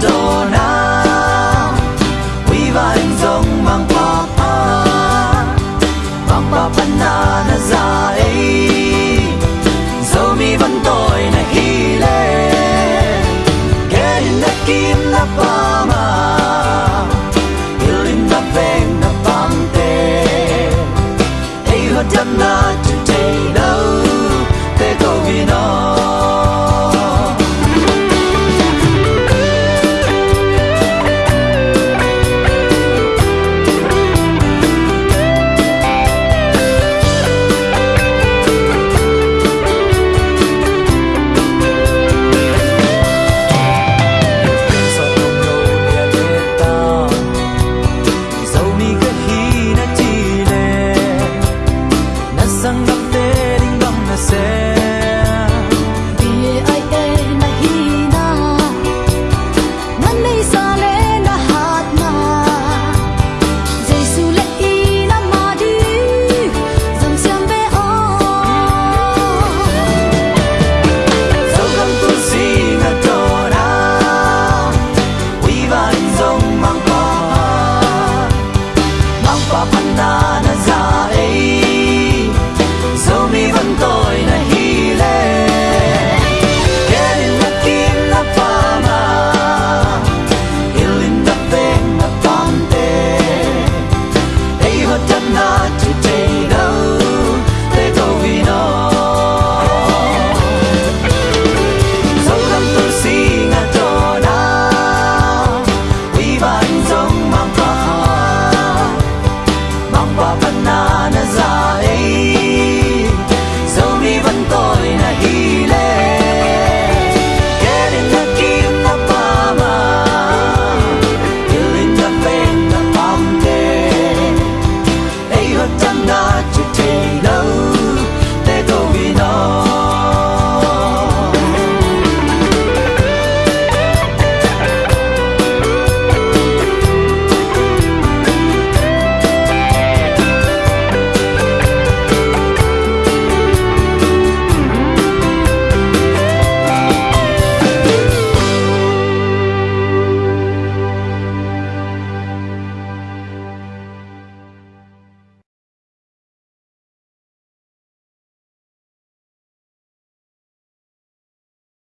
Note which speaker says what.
Speaker 1: Madonna. bananas are aged.